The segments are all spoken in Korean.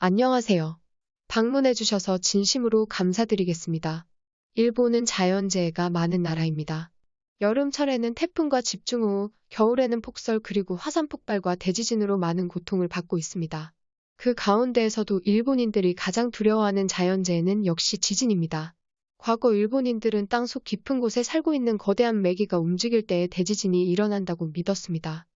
안녕하세요. 방문해주셔서 진심으로 감사드리겠습니다. 일본은 자연재해가 많은 나라입니다. 여름철에는 태풍과 집중호우, 겨울에는 폭설 그리고 화산 폭발과 대지진으로 많은 고통을 받고 있습니다. 그 가운데에서도 일본인들이 가장 두려워하는 자연재해는 역시 지진입니다. 과거 일본인들은 땅속 깊은 곳에 살고 있는 거대한 메기가 움직일 때에 대지진이 일어난다고 믿었습니다.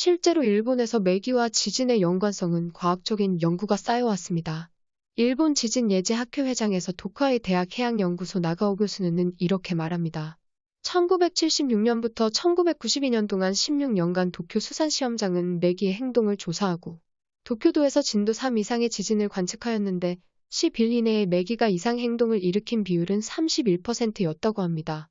실제로 일본에서 메기와 지진의 연관성은 과학적인 연구가 쌓여왔습니다. 일본 지진 예제 학회 회장에서 도카이 대학 해양연구소 나가오 교수는 이렇게 말합니다. 1976년부터 1992년 동안 16년간 도쿄 수산시험장은 메기의 행동을 조사하고 도쿄도에서 진도 3 이상의 지진을 관측하였는데 10일 이내에 메기가 이상 행동을 일으킨 비율은 31%였다고 합니다.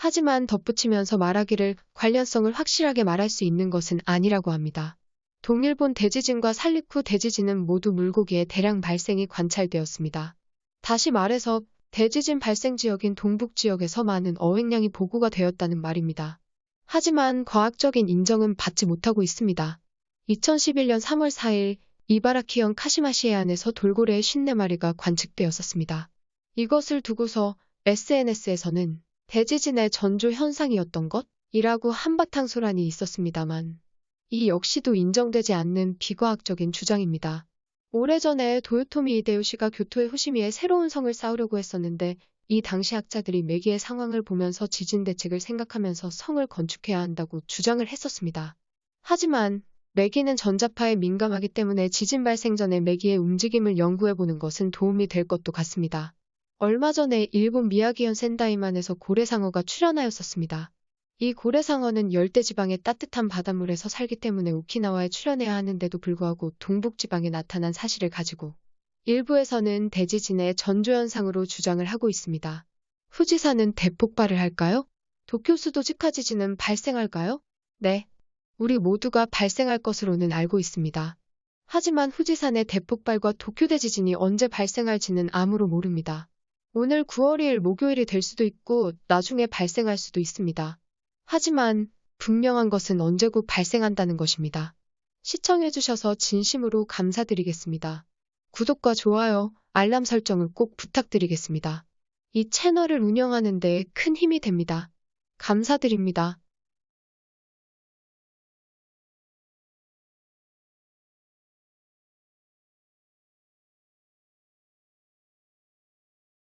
하지만 덧붙이면서 말하기를 관련성을 확실하게 말할 수 있는 것은 아니라고 합니다. 동일본 대지진과 살리쿠 대지진은 모두 물고기의 대량 발생이 관찰되었습니다. 다시 말해서 대지진 발생 지역인 동북 지역에서 많은 어획량이 보고가 되었다는 말입니다. 하지만 과학적인 인정은 받지 못하고 있습니다. 2011년 3월 4일 이바라키현 카시마시 해안에서 돌고래의 54마리가 관측되었었습니다. 이것을 두고서 SNS에서는 대지진의 전조 현상이었던 것이라고 한바탕 소란이 있었습니다만 이 역시도 인정되지 않는 비과학적인 주장입니다. 오래전에 도요토미 이데요시가 교토의 후시미에 새로운 성을 쌓으려고 했었는데 이 당시 학자들이 메기의 상황을 보면서 지진 대책을 생각하면서 성을 건축해야 한다고 주장을 했었습니다. 하지만 메기는 전자파에 민감하기 때문에 지진 발생 전에 메기의 움직임을 연구해보는 것은 도움이 될 것도 같습니다. 얼마 전에 일본 미야기현 센다이만에서 고래상어가 출현하였었습니다. 이 고래상어는 열대지방의 따뜻한 바닷물에서 살기 때문에 오키나와에 출현해야 하는데도 불구하고 동북지방에 나타난 사실을 가지고 일부에서는 대지진의 전조현상으로 주장을 하고 있습니다. 후지산은 대폭발을 할까요? 도쿄 수도 직하 지진은 발생할까요? 네. 우리 모두가 발생할 것으로는 알고 있습니다. 하지만 후지산의 대폭발과 도쿄 대지진이 언제 발생할지는 아무로 모릅니다. 오늘 9월 2일 목요일이 될 수도 있고 나중에 발생할 수도 있습니다. 하지만 분명한 것은 언제고 발생한다는 것입니다. 시청해주셔서 진심으로 감사드리겠습니다. 구독과 좋아요, 알람 설정을 꼭 부탁드리겠습니다. 이 채널을 운영하는 데 큰 힘이 됩니다. 감사드립니다.